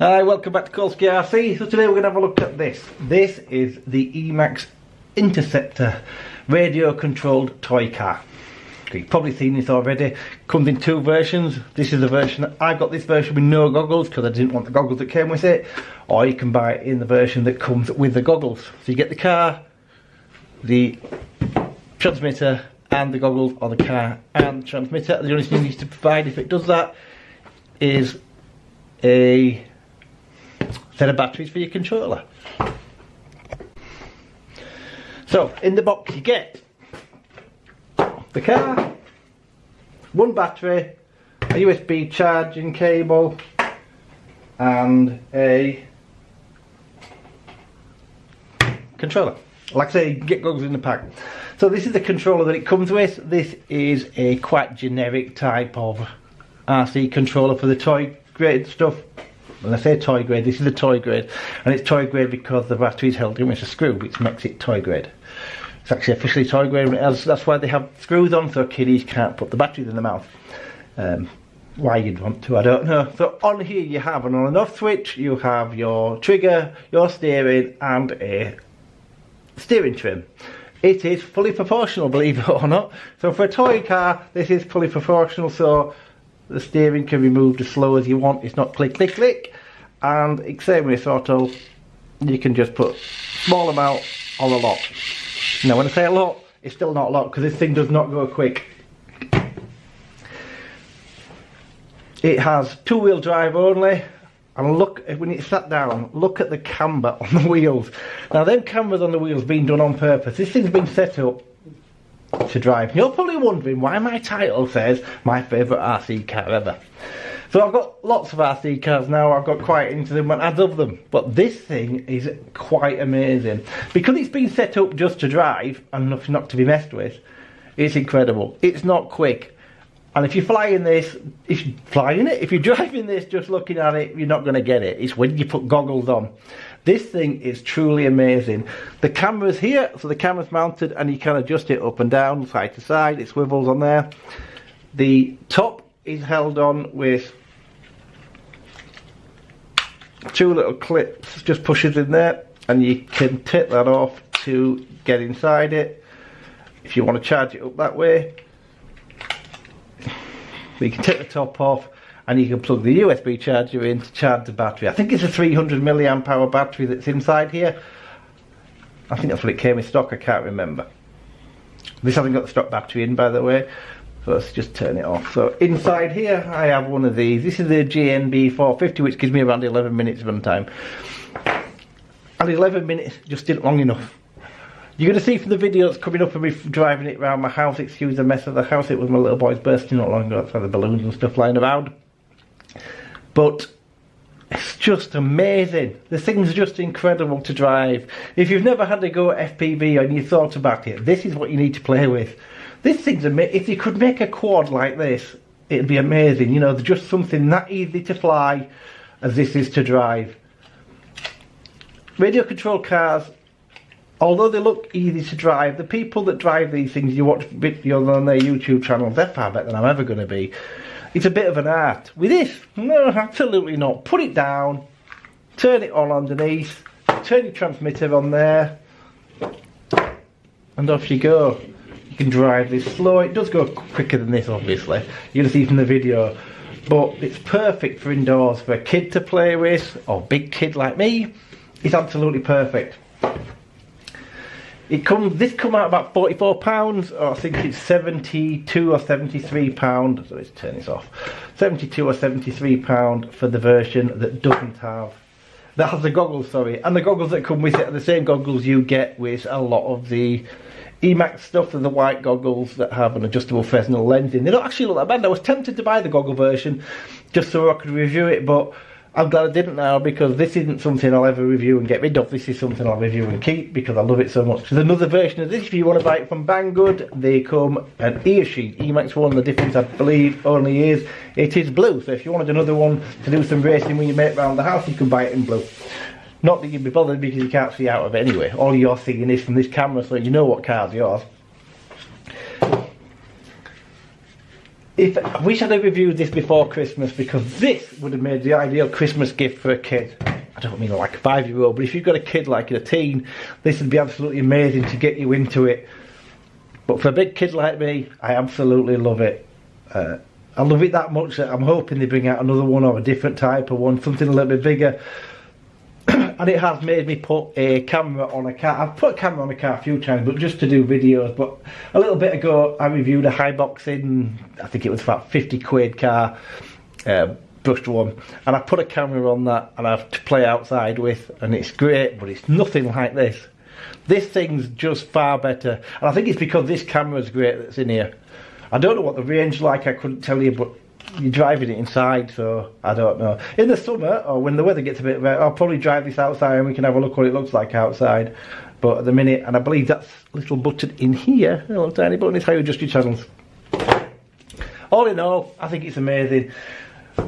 Hi, welcome back to Kolsky RC. So today we're going to have a look at this. This is the Emax Interceptor radio controlled toy car. You've probably seen this already. Comes in two versions. This is the version, that I got this version with no goggles because I didn't want the goggles that came with it. Or you can buy it in the version that comes with the goggles. So you get the car, the transmitter and the goggles on the car and transmitter. The only thing you need to provide if it does that is a set of batteries for your controller. So in the box you get the car, one battery, a USB charging cable and a controller. Like I say, get goggles in the pack. So this is the controller that it comes with. This is a quite generic type of RC controller for the toy grade stuff when I say toy grade, this is a toy grade, and it's toy grade because the battery is held in with a screw, which makes it toy grade. It's actually officially toy grade, that's why they have screws on so kiddies can't put the batteries in their mouth. Um, why you'd want to, I don't know. So on here you have an on and off switch, you have your trigger, your steering, and a steering trim. It is fully proportional, believe it or not. So for a toy car, this is fully proportional, so the steering can be moved as slow as you want. It's not click, click, click. And same with auto, you can just put small amount on a lot. Now when I say a lot, it's still not a lot because this thing does not go quick. It has two-wheel drive only. And look, when it's sat down, look at the camber on the wheels. Now them cambers on the wheels been done on purpose. This thing's been set up to drive. You're probably wondering why my title says my favourite RC car ever. So I've got lots of RC cars now, I've got quite into them and I love them. But this thing is quite amazing. Because it's been set up just to drive and not to be messed with, it's incredible. It's not quick. And if you're flying this, if you're flying it, if you're driving this just looking at it, you're not going to get it. It's when you put goggles on. This thing is truly amazing. The camera's here, so the camera's mounted and you can adjust it up and down, side to side, it swivels on there. The top is held on with two little clips, just pushes in there and you can take that off to get inside it. If you want to charge it up that way, you can take the top off and you can plug the USB charger in to charge the battery. I think it's a 300 milliamp hour battery that's inside here. I think that's what it came in stock, I can't remember. This hasn't got the stock battery in by the way, so let's just turn it off. So inside here I have one of these. This is the GNB 450 which gives me around 11 minutes of runtime. And 11 minutes just isn't long enough. You're going to see from the video that's coming up of me driving it around my house, excuse the mess of the house, it was my little boy's birthday not long ago, that's why the balloons and stuff lying around. But it's just amazing. The thing's just incredible to drive. If you've never had to go FPV and you thought about it, this is what you need to play with. This thing's amazing. If you could make a quad like this, it'd be amazing. You know, just something that easy to fly as this is to drive. Radio control cars, although they look easy to drive, the people that drive these things, you watch videos on their YouTube channels, they're far better than I'm ever going to be. It's a bit of an art. With this, no, absolutely not. Put it down, turn it on underneath, turn your transmitter on there, and off you go. You can drive this slow. It does go quicker than this, obviously. You'll see from the video. But it's perfect for indoors, for a kid to play with, or big kid like me. It's absolutely perfect. It comes. This come out about forty-four pounds, or I think it's seventy-two or seventy-three pound. So let's turn this off. Seventy-two or seventy-three pound for the version that doesn't have, that has the goggles. Sorry, and the goggles that come with it are the same goggles you get with a lot of the Emax stuff. They're the white goggles that have an adjustable Fresnel lens in. They don't actually look that bad. I was tempted to buy the goggle version just so I could review it, but I'm glad I didn't now because this isn't something I'll ever review and get rid of. This is something I'll review and keep because I love it so much. There's another version of this if you want to buy it from Banggood. They come an ear sheet. Emax one, the difference I believe only is it is blue. So if you wanted another one to do some racing when you make around the house, you can buy it in blue. Not that you'd be bothered because you can't see out of it anyway. All you're seeing is from this camera so you know what car's yours. If wish I'd have reviewed this before Christmas because this would have made the ideal Christmas gift for a kid. I don't mean like a five year old, but if you've got a kid like a teen, this would be absolutely amazing to get you into it. But for a big kid like me, I absolutely love it. Uh, I love it that much that I'm hoping they bring out another one or a different type of one, something a little bit bigger. And it has made me put a camera on a car. I've put a camera on a car a few times, but just to do videos. But a little bit ago, I reviewed a Hyboxing, I think it was about 50 quid car, uh, brushed one, and I put a camera on that and I have to play outside with, and it's great, but it's nothing like this. This thing's just far better, and I think it's because this camera's great that's in here. I don't know what the range like, I couldn't tell you, but you're driving it inside, so I don't know. In the summer, or when the weather gets a bit better, I'll probably drive this outside and we can have a look what it looks like outside. But at the minute, and I believe that's little button in here, a little tiny button, is how you adjust your channels. All in all, I think it's amazing.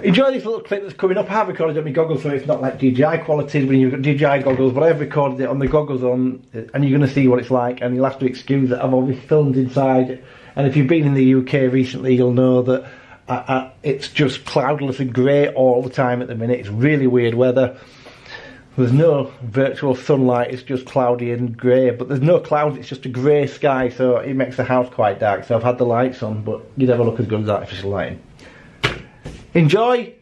Enjoy this little clip that's coming up. I have recorded it on my goggles, so it's not like DJI quality when you've got DJI goggles, but I've recorded it on the goggles on, and you're going to see what it's like. And you'll have to excuse that I've obviously filmed inside. And if you've been in the UK recently, you'll know that I, I, it's just cloudless and grey all the time at the minute. It's really weird weather. There's no virtual sunlight, it's just cloudy and grey, but there's no clouds, it's just a grey sky, so it makes the house quite dark. So I've had the lights on, but you'd never look as good as artificial lighting enjoy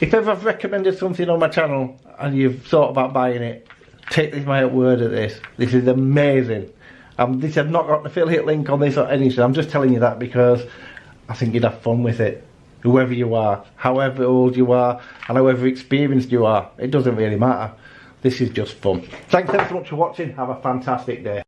if ever I've recommended something on my channel and you've thought about buying it take this my word at this this is amazing um, this I've not got an affiliate link on this or anything I'm just telling you that because I think you'd have fun with it. Whoever you are however old you are and however experienced you are it doesn't really matter. This is just fun. Thanks ever so much for watching. Have a fantastic day